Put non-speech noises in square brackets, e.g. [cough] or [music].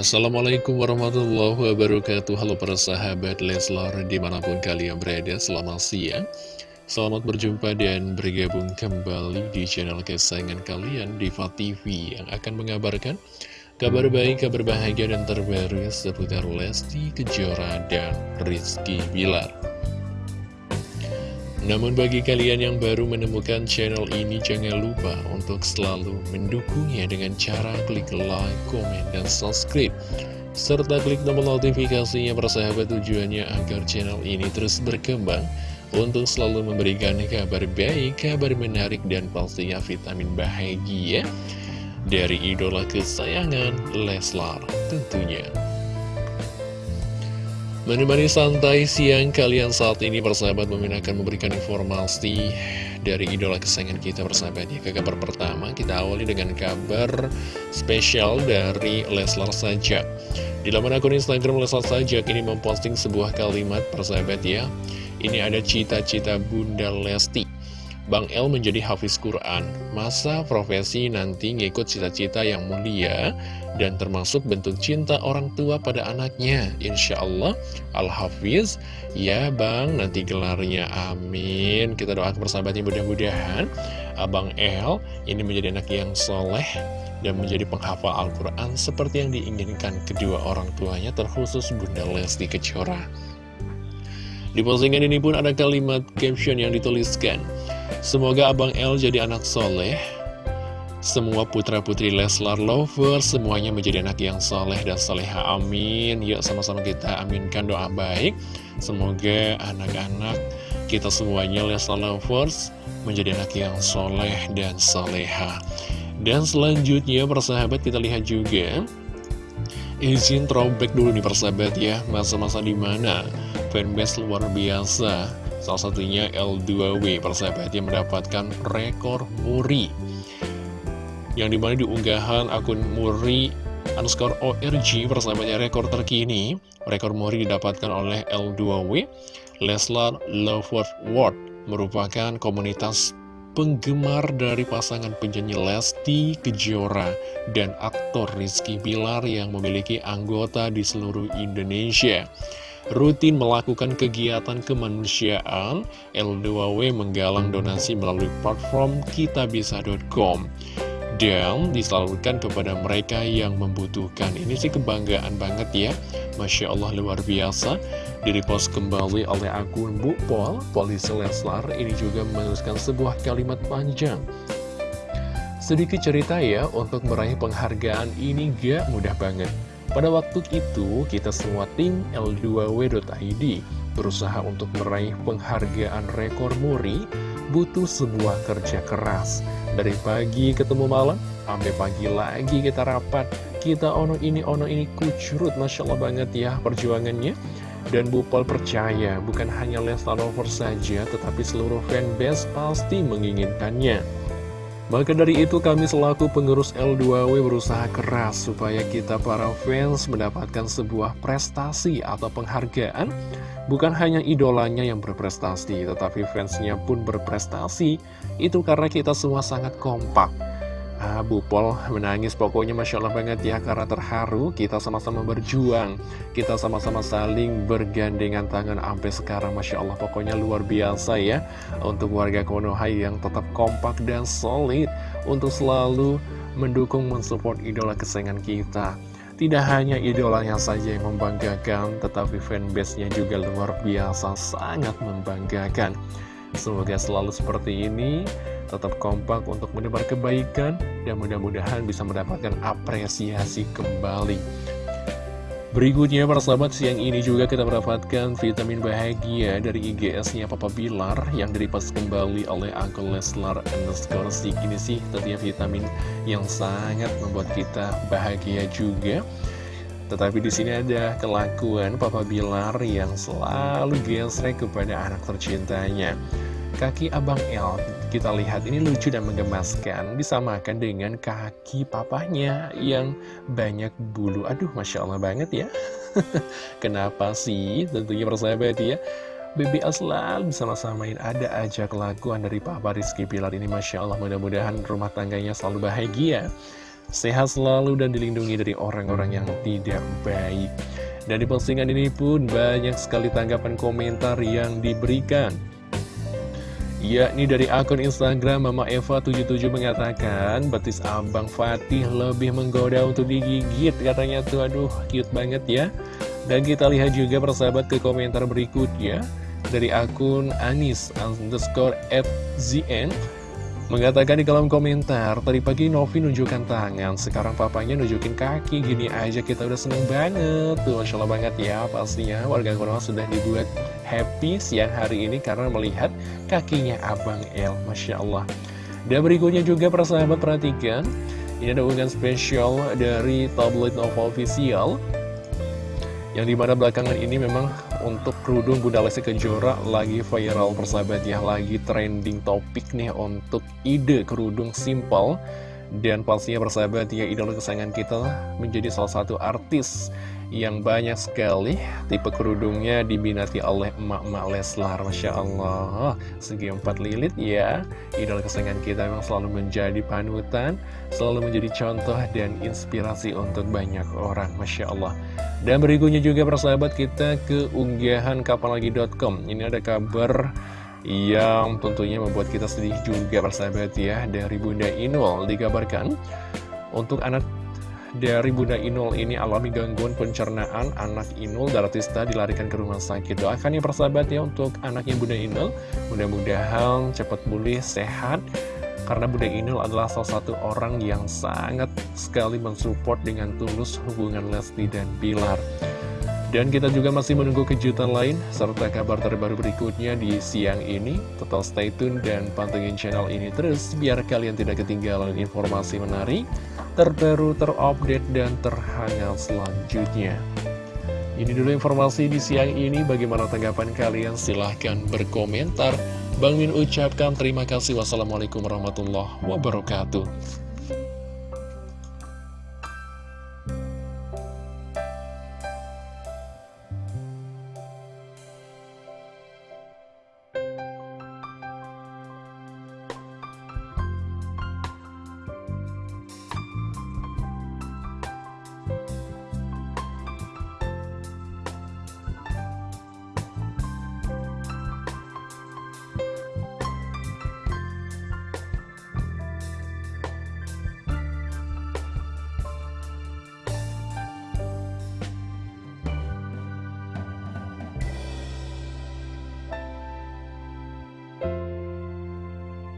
Assalamualaikum warahmatullahi wabarakatuh. Halo para sahabat Leslar di mana pun kalian berada selamat siang. Selamat berjumpa dan bergabung kembali di channel kesayangan kalian Diva TV Yang akan mengabarkan kabar baik, kabar bahagia dan terbaru seputar Lesti Kejora dan Rizky Bilar namun bagi kalian yang baru menemukan channel ini jangan lupa untuk selalu mendukungnya dengan cara klik like, komen, dan subscribe serta klik tombol notifikasinya persahabat tujuannya agar channel ini terus berkembang untuk selalu memberikan kabar baik, kabar menarik, dan pastinya vitamin bahagia dari idola kesayangan Leslar tentunya. Menemani santai siang kalian saat ini persahabat Mimin akan memberikan informasi dari idola kesayangan kita persahabat ya. Ke kabar pertama kita awali dengan kabar spesial dari Leslar Sajak Di laman akun Instagram Leslar Sajak ini memposting sebuah kalimat persahabat ya. Ini ada cita-cita Bunda Lesti Bang El menjadi hafiz Quran, masa profesi nanti ngikut cita-cita yang mulia dan termasuk bentuk cinta orang tua pada anaknya. Insya Allah, Al-Hafiz, ya Bang, nanti gelarnya amin. Kita doakan persahabatnya mudah-mudahan Abang El ini menjadi anak yang soleh dan menjadi penghafal Al-Quran seperti yang diinginkan kedua orang tuanya terkhusus Bunda Lesti Kejora. Di postingan ini pun ada kalimat caption yang dituliskan Semoga Abang L jadi anak soleh. Semua putra-putri Leslar Lover Semuanya menjadi anak yang soleh dan soleha. Amin. Yuk sama-sama kita aminkan doa baik. Semoga anak-anak kita semuanya Leslar Lovers Menjadi anak yang soleh dan soleha. Dan selanjutnya persahabat kita lihat juga. Izin throwback dulu nih persahabat ya. Masa-masa di mana fanbase luar biasa Salah satunya L2W persahabat mendapatkan rekor muri Yang di mana di unggahan akun muri underscore ORG persahabatnya rekor terkini Rekor muri didapatkan oleh L2W Leslar Lovers World merupakan komunitas penggemar dari pasangan penyanyi Lesti Kejora dan aktor Rizky Bilar yang memiliki anggota di seluruh Indonesia. Rutin melakukan kegiatan kemanusiaan, L2W menggalang donasi melalui platform kitabisa.com dan disalurkan kepada mereka yang membutuhkan. Ini sih kebanggaan banget ya, Masya Allah luar biasa. Direpost kembali oleh akun Bu Pol, Polisi Leslar, ini juga menuliskan sebuah kalimat panjang. Sedikit cerita ya, untuk meraih penghargaan ini gak mudah banget. Pada waktu itu, kita semua tim L2W.id berusaha untuk meraih penghargaan rekor muri, butuh sebuah kerja keras. Dari pagi ketemu malam, sampai pagi lagi kita rapat, kita ono ini, ono ini, kucurut, Masya Allah banget ya perjuangannya. Dan Bupal percaya, bukan hanya Lesta Lover saja, tetapi seluruh fanbase pasti menginginkannya. Maka dari itu kami selaku pengurus L2W berusaha keras supaya kita para fans mendapatkan sebuah prestasi atau penghargaan. Bukan hanya idolanya yang berprestasi, tetapi fansnya pun berprestasi. Itu karena kita semua sangat kompak Ah, Bu Pol menangis. Pokoknya Masya Allah banget ya Karena terharu kita sama-sama berjuang. Kita sama-sama saling bergandengan tangan Sampai sekarang Masya Allah. Pokoknya luar biasa ya Untuk warga Konoha yang tetap kompak dan solid Untuk selalu mendukung mensupport idola kesayangan kita. Tidak hanya idolanya saja yang membanggakan, tetapi fanbase-nya juga luar biasa, sangat membanggakan. Semoga selalu seperti ini, tetap kompak untuk menebar kebaikan dan mudah-mudahan bisa mendapatkan apresiasi kembali. Berikutnya para sahabat siang ini juga kita mendapatkan vitamin bahagia dari IGS-nya Papa Bilar yang diripas kembali oleh Uncle Leslar underscore Ini sih tentunya vitamin yang sangat membuat kita bahagia juga. Tetapi di sini ada kelakuan Papa Bilar yang selalu gesrek kepada anak tercintanya. Kaki Abang El, kita lihat ini lucu dan menggemaskan, disamakan dengan kaki papanya yang banyak bulu. Aduh, Masya Allah banget ya. [laughs] Kenapa sih? Tentunya persahabat ya. BBL selalu bersama-samain ada aja kelakuan dari Papa Rizky Pilar ini Masya Allah mudah-mudahan rumah tangganya selalu bahagia sehat selalu dan dilindungi dari orang-orang yang tidak baik. Dan di postingan ini pun banyak sekali tanggapan komentar yang diberikan. Yakni dari akun Instagram Mama Eva77 mengatakan Betis Abang Fatih lebih menggoda untuk digigit Katanya tuh. Aduh cute banget ya. Dan kita lihat juga persahabat ke komentar berikutnya. Dari akun Anis underscore FZN Mengatakan di kolom komentar, tadi pagi Novi nunjukkan tangan, sekarang papanya nunjukin kaki, gini aja kita udah seneng banget. Tuh, Masya Allah banget ya, pastinya warga Konoha sudah dibuat happy siang hari ini karena melihat kakinya Abang El, Masya Allah. Dan berikutnya juga persahabat perhatikan, ini ada unggahan spesial dari tabloid Nova Official, yang di mana belakangan ini memang untuk kerudung Bunda Lesti Kejora lagi viral persahabat ya Lagi trending topik nih untuk ide kerudung simple Dan pastinya persahabat ya idola kesayangan kita menjadi salah satu artis yang banyak sekali tipe kerudungnya diminati oleh emak-emak Leslar Masya Allah. Segi empat lilit ya. Idola kesayangan kita memang selalu menjadi panutan selalu menjadi contoh dan inspirasi untuk banyak orang Masya Allah. Dan berikutnya juga persahabat kita ke unggahan kapanlagi.com ini ada kabar yang tentunya membuat kita sedih juga persahabat ya. Dari Bunda Inul dikabarkan untuk anak dari Bunda Inul ini alami gangguan pencernaan anak Inul Daratista dilarikan ke rumah sakit. Doakan ya persahabat ya untuk anaknya Bunda Inul. Mudah-mudahan cepat pulih sehat karena Bunda Inul adalah salah satu orang yang sangat sekali mensupport dengan tulus hubungan Lesti dan Bilar dan kita juga masih menunggu kejutan lain serta kabar terbaru berikutnya di siang ini. Tetap stay tune dan pantengin channel ini terus biar kalian tidak ketinggalan informasi menarik, terbaru, terupdate, dan terhangat selanjutnya. Ini dulu informasi di siang ini. Bagaimana tanggapan kalian? Silahkan berkomentar. Bang Min ucapkan terima kasih. Wassalamualaikum warahmatullahi wabarakatuh.